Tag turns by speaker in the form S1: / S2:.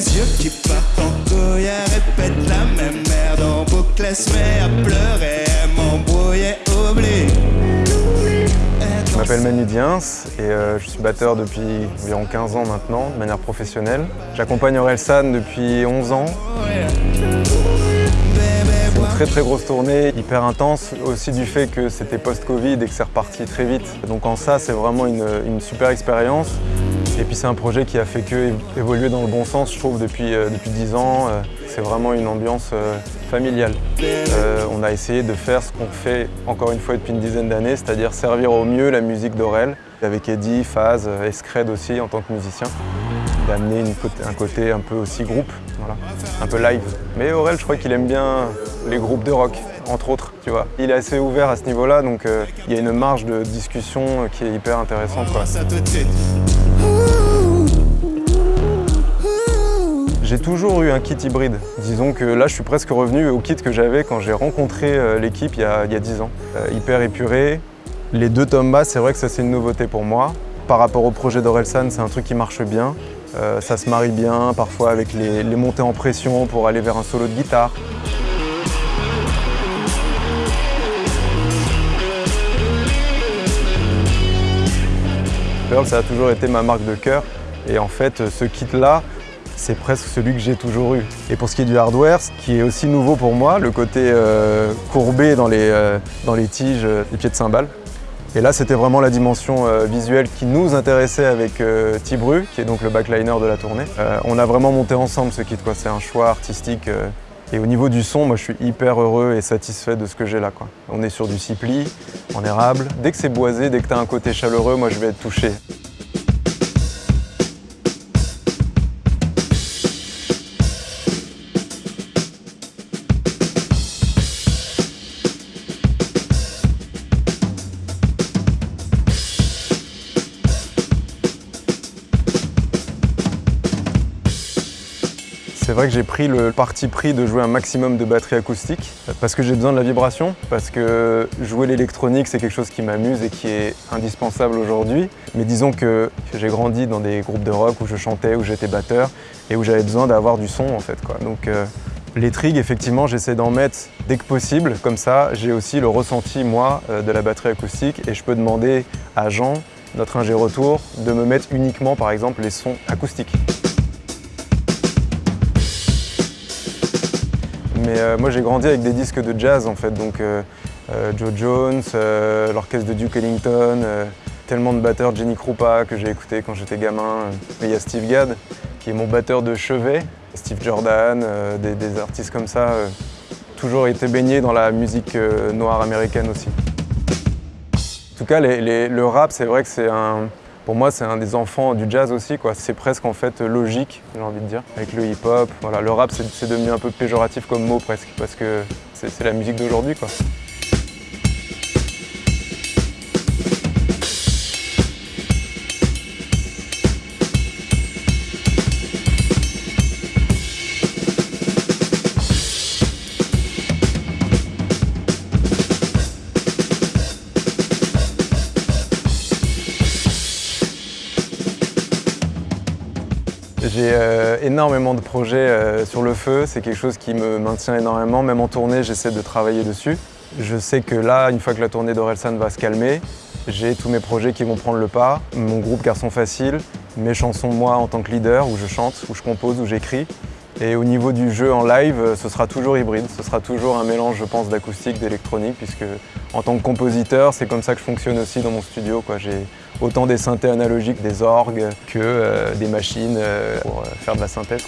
S1: yeux qui partent en la même merde en boucle, pleurer.
S2: Je m'appelle Manu Diens et euh, je suis batteur depuis environ 15 ans maintenant, de manière professionnelle. J'accompagne Orelsan depuis 11 ans. C'est une très très grosse tournée, hyper intense, aussi du fait que c'était post-Covid et que c'est reparti très vite. Donc en ça, c'est vraiment une super expérience. Et puis c'est un projet qui a fait que évoluer dans le bon sens, je trouve, depuis, euh, depuis 10 ans. Euh, c'est vraiment une ambiance euh, familiale. On a essayé de faire ce qu'on fait encore une fois depuis une dizaine d'années, c'est-à-dire servir au mieux la musique d'Aurel, avec Eddie, Faz, Escred aussi en tant que musicien, d'amener un côté un peu aussi groupe, voilà, un peu live. Mais Aurel, je crois qu'il aime bien les groupes de rock, entre autres, tu vois. Il est assez ouvert à ce niveau-là, donc il y a une marge de discussion qui est hyper intéressante. J'ai toujours eu un kit hybride. Disons que là, je suis presque revenu au kit que j'avais quand j'ai rencontré euh, l'équipe il, y a- il y a 10 ans. Euh, hyper épuré. Les deux tomes basses, c'est vrai que ça, c'est une nouveauté pour moi. Par rapport au projet d'Orelsan, c'est un truc qui marche bien. Euh, ça se marie bien, parfois avec les montées en pression pour aller vers un solo de guitare. Ça a toujours été ma marque de cœur. Et en fait, ce kit-là, c'est presque celui que j'ai toujours eu. Et pour ce qui est du hardware, ce qui est aussi nouveau pour moi, le côté euh, courbé dans les, euh, dans les tiges euh, des pieds de cymbales. Et là, c'était vraiment la dimension euh, visuelle qui nous intéressait avec euh, Tibru, qui est donc le backliner de la tournée. Euh, on a vraiment monté ensemble ce kit. C'est un choix artistique. Et au niveau du son, moi, je suis hyper heureux et satisfait de ce que j'ai là. On est sur du cipli, en érable. Dès que c'est boisé, dès que tu as un côté chaleureux, moi, je vais être touché. C'est vrai que j'ai pris le parti pris de jouer un maximum de batterie acoustique parce que j'ai besoin de la vibration, parce que jouer l'électronique c'est quelque chose qui m'amuse et qui est indispensable aujourd'hui. Mais disons que j'ai grandi dans des groupes de rock où je chantais, où j'étais batteur et où j'avais besoin d'avoir du son en fait. Donc euh, les trigs effectivement j'essaie d'en mettre dès que possible, comme ça j'ai aussi le ressenti moi euh, de la batterie acoustique et je peux demander à Jean, notre ingé retour, de me mettre uniquement par exemple les sons acoustiques. Mais euh, moi j'ai grandi avec des disques de jazz en fait, donc euh, euh, Joe Jones, l'orchestre de Duke Ellington, tellement de batteurs, Jenny Krupa que j'ai écouté quand j'étais gamin. Mais il y a Steve Gadd qui est mon batteur de chevet, Steve Jordan, des, artistes comme ça, toujours été baigné dans la musique noire américaine aussi. En tout cas, les- le rap, c'est vrai que c'est un, pour moi, c'est un des enfants du jazz aussi. C'est presque en fait logique, j'ai envie de dire, avec le hip-hop. Le rap, c'est devenu un peu péjoratif comme mot presque, parce que c'est la musique d'aujourd'hui. J'ai euh, énormément de projets euh, sur le feu, c'est quelque chose qui me maintient énormément, même en tournée j'essaie de travailler dessus. Je sais que là, une fois que la tournée d'Orelsan va se calmer, j'ai tous mes projets qui vont prendre le pas, mon groupe Garçon Facile, mes chansons moi en tant que leader, où je chante, où je compose, où j'écris. Et au niveau du jeu en live, ce sera toujours hybride, ce sera toujours un mélange, je pense, d'acoustique, d'électronique, puisque en tant que compositeur, c'est comme ça que je fonctionne aussi dans mon studio. J'ai autant des synthés analogiques, des orgues, que euh, des machines euh, pour euh, faire de la synthèse.